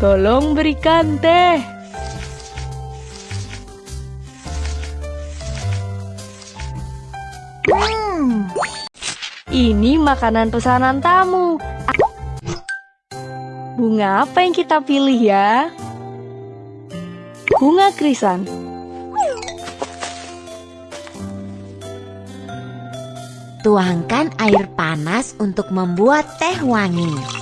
Tolong berikan teh. Ini makanan pesanan tamu. Bunga apa yang kita pilih ya? Bunga krisan. Tuangkan air panas untuk membuat teh wangi.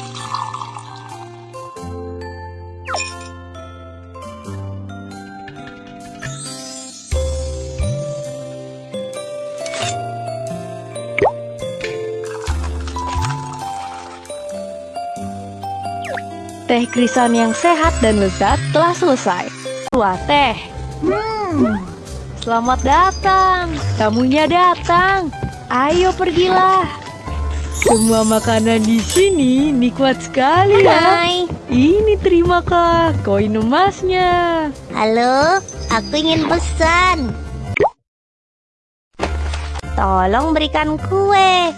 Teh krisan yang sehat dan lezat telah selesai. Wah teh. Selamat datang. Tamunya datang. Ayo pergilah. Semua makanan di sini nikmat sekali ya. Hai, Ini terima kak koin emasnya. halo, aku ingin pesan. Tolong berikan kue.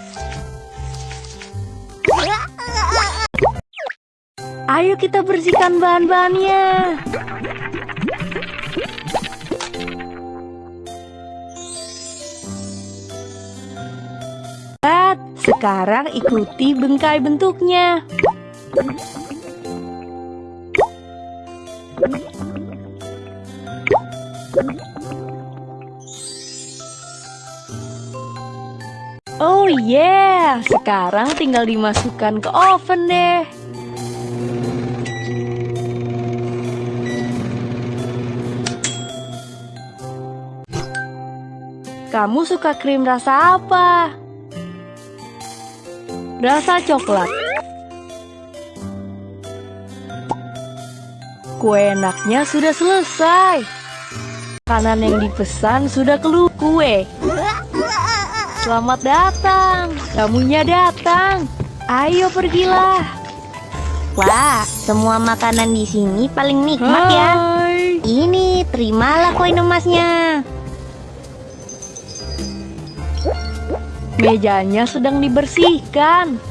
Ayo kita bersihkan bahan-bahannya. Sekarang ikuti bengkai bentuknya. Oh yeah, sekarang tinggal dimasukkan ke oven deh. Kamu suka krim rasa apa? Rasa coklat. Kue enaknya sudah selesai. Makanan yang dipesan sudah keluar kue. Selamat datang. Tamunya datang. Ayo pergilah. Wah, semua makanan di sini paling nikmat ya. Hai. Ini, terimalah koin emasnya. Mejanya sedang dibersihkan.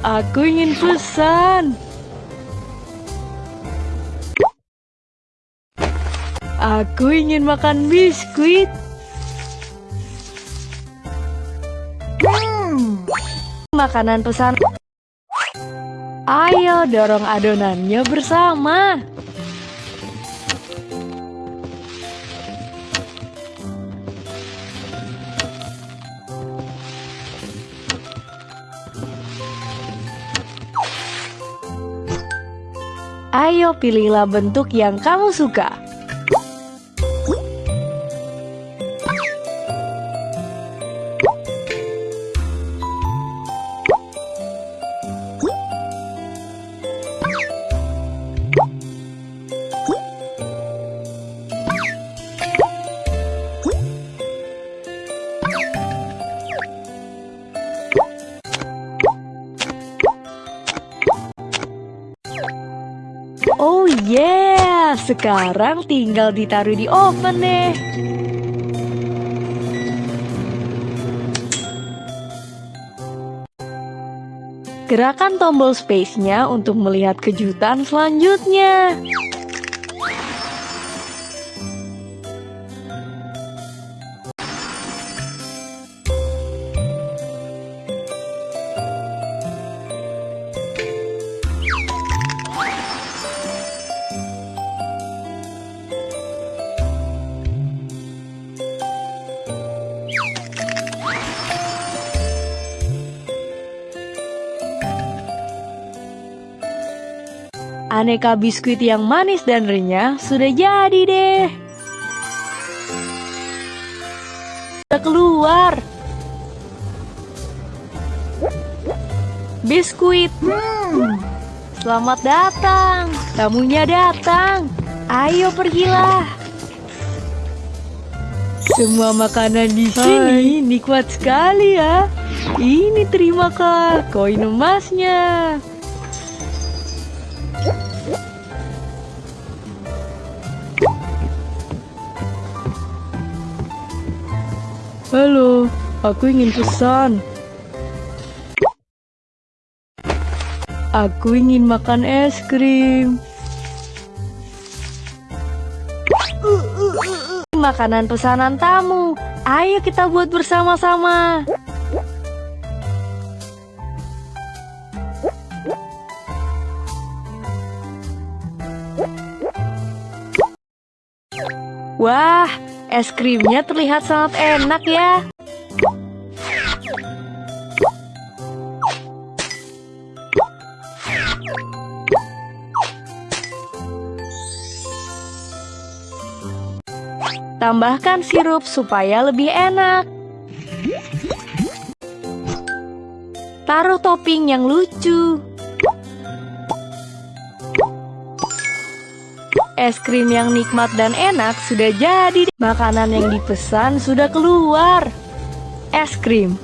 Aku ingin pesan. Aku ingin makan biskuit. Makanan pesan. Ayo dorong adonannya bersama. Ayo pilihlah bentuk yang kamu suka. Oh yeah, sekarang tinggal ditaruh di oven deh. Gerakan tombol space-nya untuk melihat kejutan selanjutnya. Aneka biskuit yang manis dan renyah sudah jadi deh. Sudah keluar. biskuit. Hmm, selamat datang. Tamunya datang. Ayo pergilah. Semua makanan di sini nikmat sekali ya. Ini terima kak, koin emasnya. Halo, aku ingin pesan. Aku ingin makan es krim. Makanan pesanan tamu. Ayo kita buat bersama-sama. Wah, es krimnya terlihat sangat enak ya. Tambahkan sirup supaya lebih enak. Taruh topping yang lucu. Es krim yang nikmat dan enak sudah jadi. Makanan yang dipesan sudah keluar. Es krim.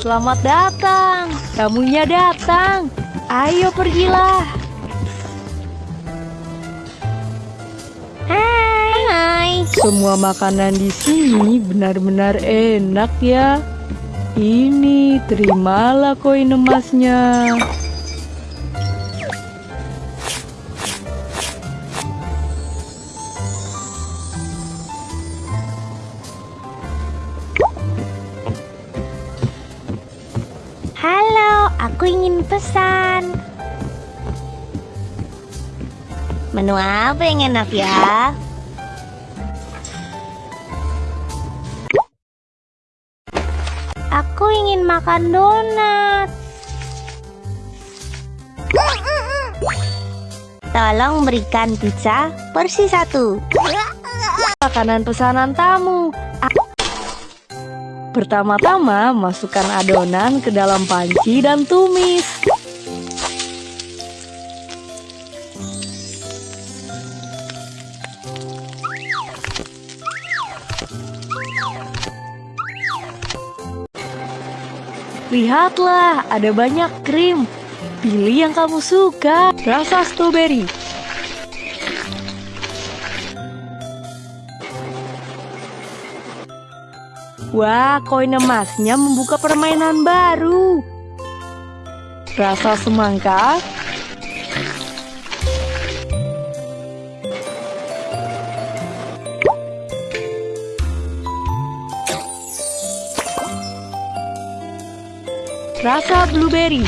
Selamat datang. Tamunya datang. Ayo pergilah. Hai. Hai. Semua makanan di sini benar-benar enak ya. Ini terimalah koin emasnya. Aku ingin pesan. Menu apa yang enak ya? Aku ingin makan donat. Tolong berikan pizza porsi satu. Makanan pesanan tamu. Pertama-tama, masukkan adonan ke dalam panci dan tumis. Lihatlah, ada banyak krim. Pilih yang kamu suka. Rasa stroberi. Wah, koin emasnya membuka permainan baru. Rasa semangka. Rasa blueberry.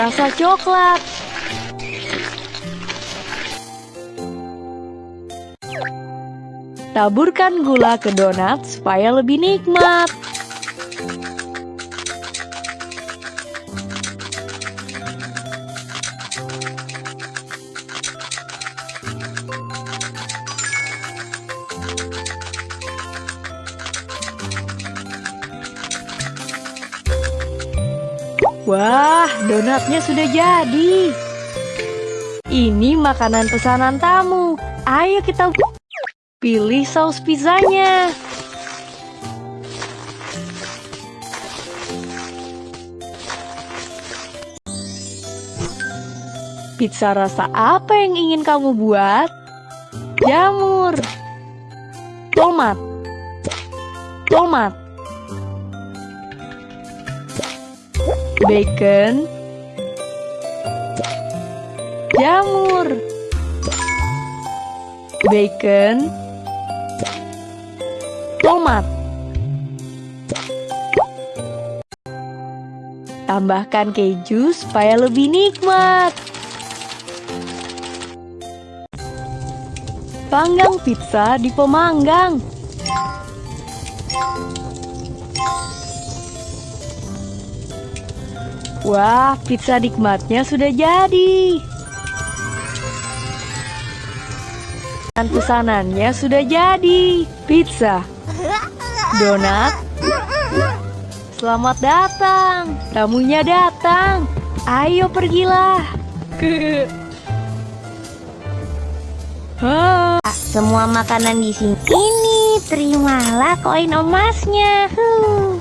Rasa coklat. Taburkan gula ke donat supaya lebih nikmat. Wah, donatnya sudah jadi. Ini makanan pesanan tamu. Ayo kita pilih saus pizzanya. Pizza rasa apa yang ingin kamu buat? Jamur, tomat, tomat, bacon, jamur, bacon, tomat. Tambahkan keju supaya lebih nikmat. Panggang pizza di pemanggang. Wah, pizza nikmatnya sudah jadi. Dan pesanannya sudah jadi. Pizza, donat. Selamat datang. Tamunya datang. Ayo pergilah. Hah. Semua makanan di sini. Ini, terimalah koin emasnya. Huh.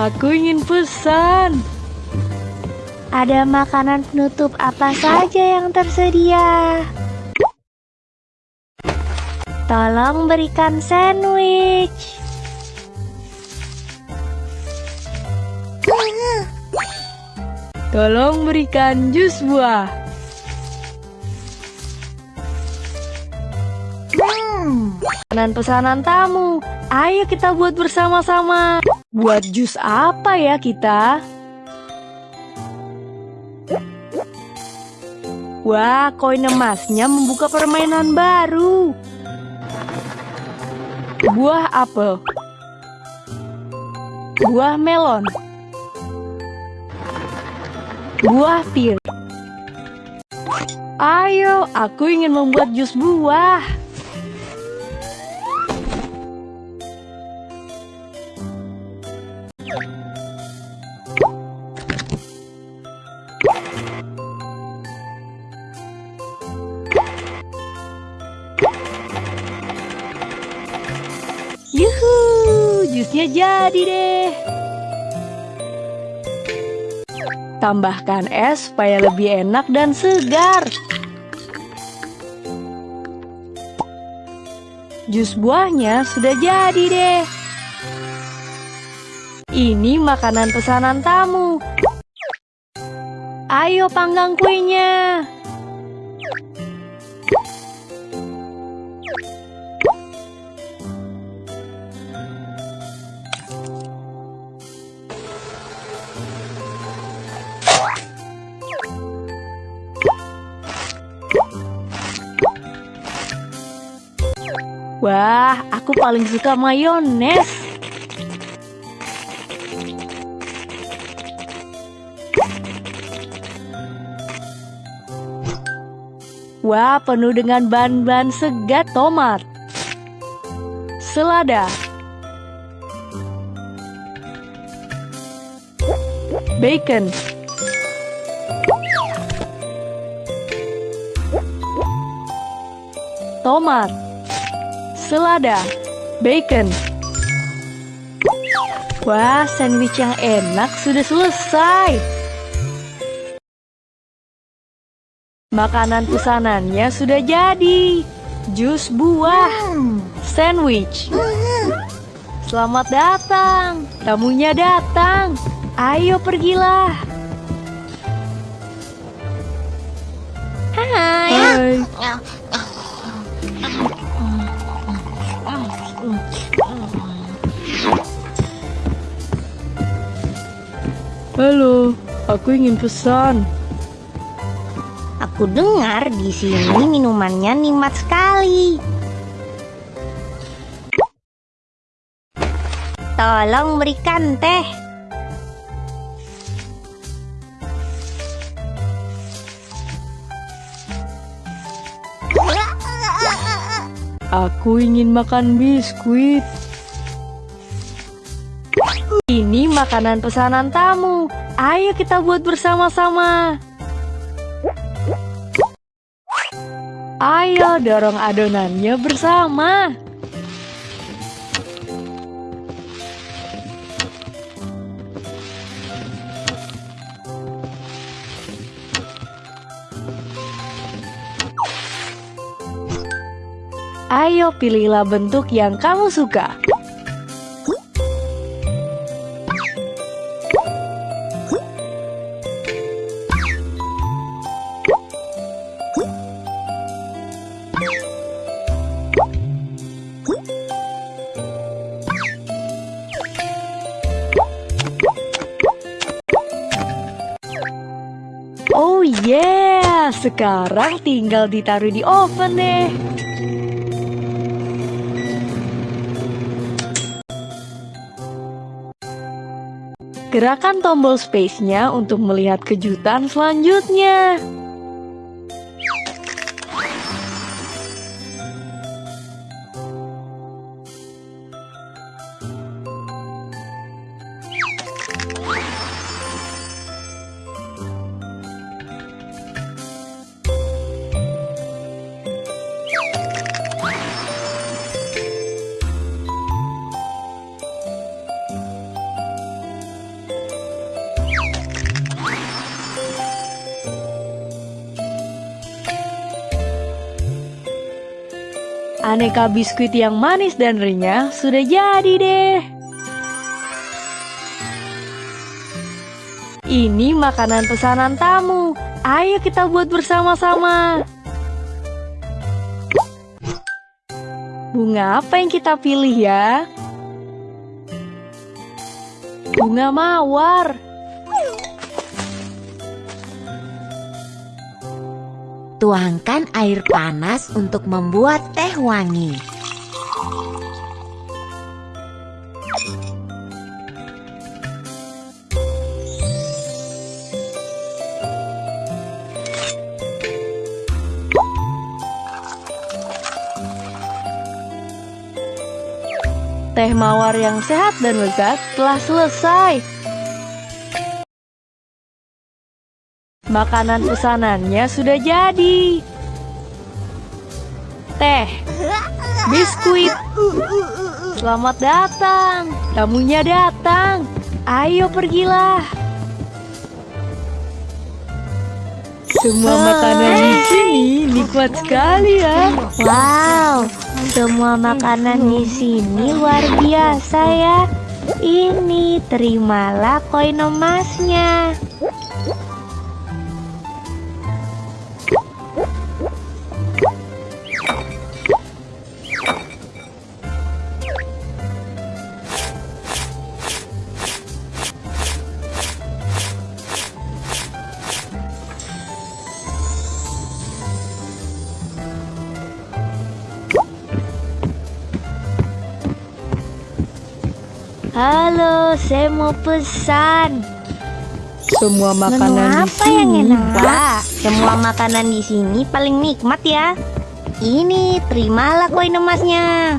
Aku ingin pesan. Ada makanan penutup apa saja yang tersedia? Tolong berikan sandwich. Tolong berikan jus buah. Pesanan-pesanan tamu. Ayo kita buat bersama-sama. Buat jus apa ya kita? Wah, koin emasnya membuka permainan baru. Buah apel. Buah melon. Buah pir. Ayo, aku ingin membuat jus buah. Jadi deh. Tambahkan es supaya lebih enak dan segar. Jus buahnya sudah jadi deh. Ini makanan pesanan tamu. Ayo panggang kuenya. Wah, aku paling suka mayones. Wah, penuh dengan bahan-bahan segar tomat. Selada. Bacon. Tomat selada, bacon. Wah, sandwich yang enak sudah selesai. Makanan pesanannya sudah jadi. Jus buah, sandwich. Selamat datang, tamunya datang. Ayo pergilah. Hai. Hai. Halo, aku ingin pesan. Aku dengar di sini minumannya nikmat sekali. Tolong berikan teh. Aku ingin makan biskuit. Makanan pesanan tamu. Ayo kita buat bersama-sama. Ayo dorong adonannya bersama. Ayo pilihlah bentuk yang kamu suka. Sekarang tinggal ditaruh di oven deh. Gerakan tombol space-nya untuk melihat kejutan selanjutnya. Aneka biskuit yang manis dan renyah sudah jadi deh. Ini makanan pesanan tamu. Ayo kita buat bersama-sama. Bunga apa yang kita pilih ya? Bunga mawar. Tuangkan air panas untuk membuat teh wangi. Teh mawar yang sehat dan lezat telah selesai. Makanan pesanannya sudah jadi. Teh, biskuit. Selamat datang, tamunya datang. Ayo pergilah. Semua makanan di sini nikmat sekali ya. Wow, semua makanan di sini luar biasa ya. Ini terimalah koin emasnya. Saya mau pesan. Semua Menu makanan di apa yang sini enak? Pak, semua makanan di sini paling nikmat ya. Ini, terimalah koin emasnya.